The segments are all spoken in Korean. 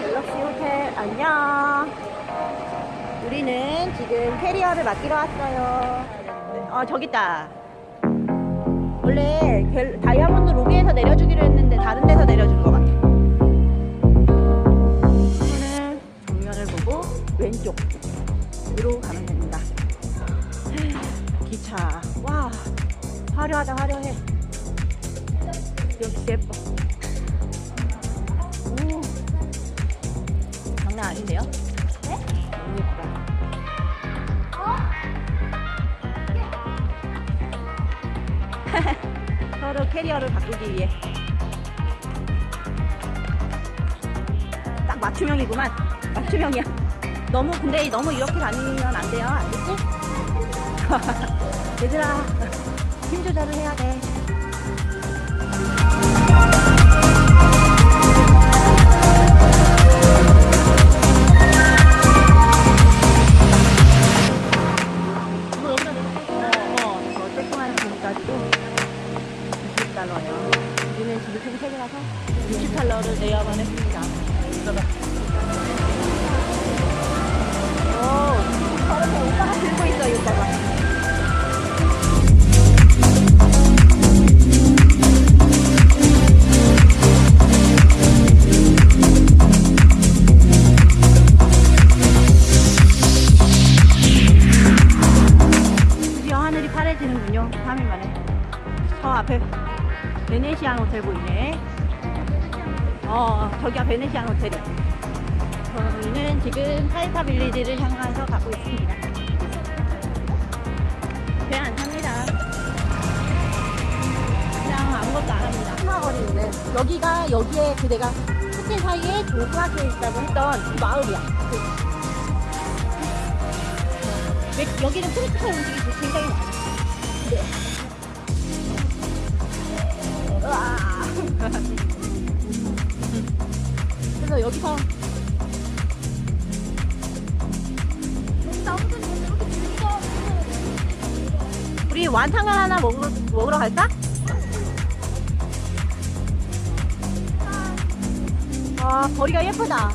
갤럭시 호텔 안녕. 우리는 지금 캐리어를 맡기러 왔어요. 어 저기 있다. 원래 갤- 다이아몬드 로 비에서 내려주기로 했는데 다른 데서 내려준 것 같아. 오늘 정면을 보고 왼쪽으로 가면 됩니다. 기차 와 화려하다 화려해. 역시 예뻐. 캐리어를 바꾸기 위해 딱 맞춤형이구만. 맞춤형이야. 너무 근데 너무 이렇게 다니면 안 돼요. 알겠지? 얘들아 힘 조절을 해야 돼. 3개라서 60달러를 내야만 했습니다. 오, 저렇게 오빠가 들고 있어, 이 오빠가. 어, 저기가 베네시안 호텔이야. 저희는 지금 타이타 빌리지를 향해서 가고 있습니다. 배안 탑니다. 그냥 아무것도 안 합니다. 하거리인데 여기가 여기에 그 내가 호텔 사이에 조그맣게 있다고 했던 그 마을이야. 그 왜- 여기는 프리티컬 음식이 굉장히 많아. 네. 으아. 그래서 여기서 우리 완탕을 하나 먹으러, 먹으러 갈까? 아 거리가 예쁘다.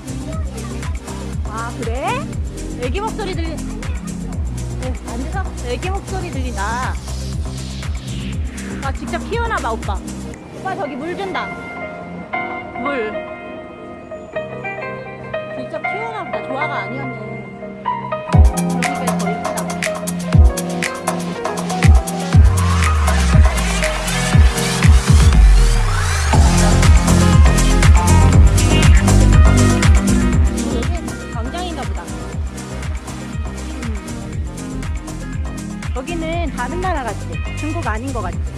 아 그래? 애기 목소리 들리 네, 앉아서 애기 목소리 들린다. 아 직접 키우나봐 오빠. 오빠 저기 물 준다. 물 많이 하네 그러니까 거의 끝나 여기는 다른 나라 같지? 중국 아닌 것 같지?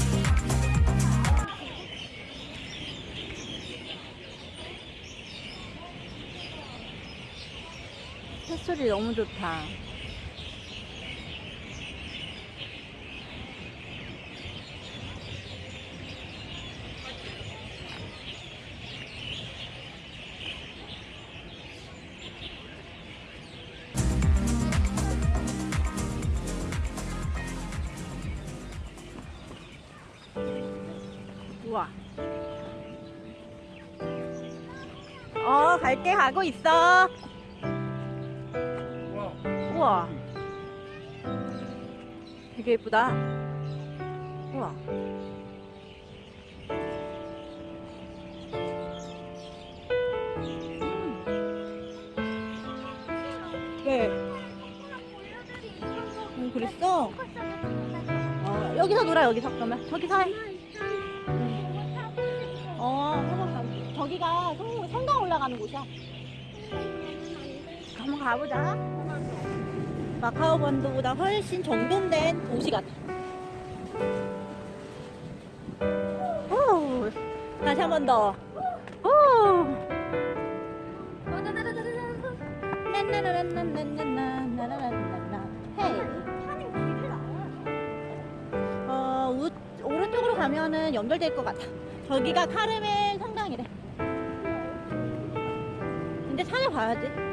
햇소리 너무 좋다. 우와. 어 갈게 가고 있어 우와 되게 예쁘다 우와 음. 네. 음, 그랬어? 어, 여기서 놀아 여기서 그러면 저기서 해 어. 저기가 성, 성당 올라가는 곳이야. 한번 가보자. 마카오 반도보다 훨씬 정돈된 도시 같아. 오, 다시 한 번 더. 오. 어, 우, 오른쪽으로 가면은 연결될 것 같아. 저기가 카르멜 성당이래. 근데 찾아봐야지.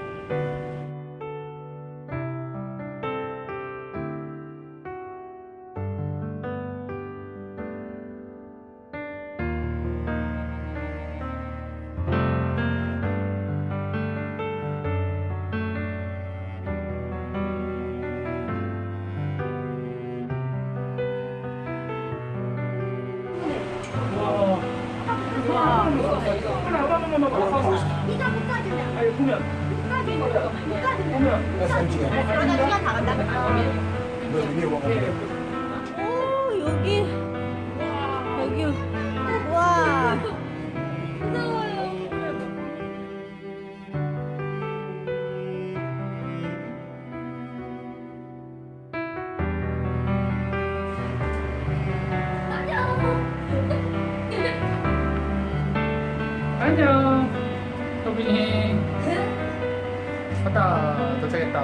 오 여기 여기 와. 안녕 도빈이 왔다. 도착했다.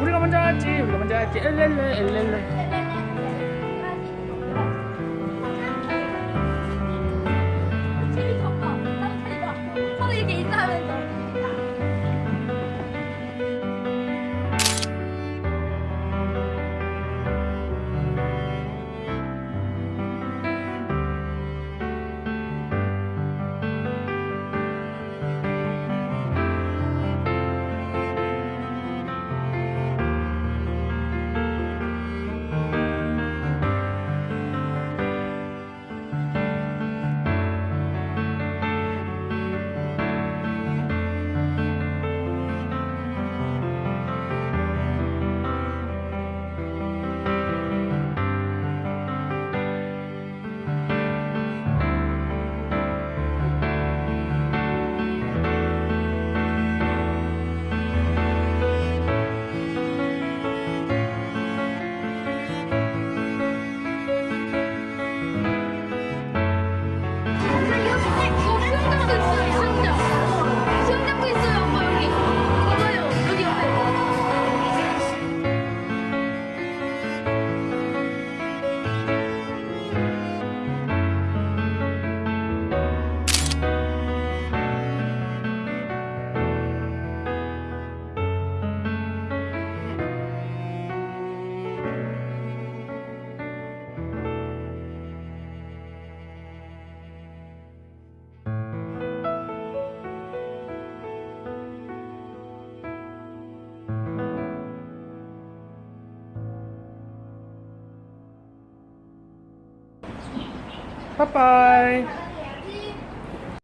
우리가 먼저 왔지. 우리가 먼저 왔지. 엘렐레 엘렐레 빠빠이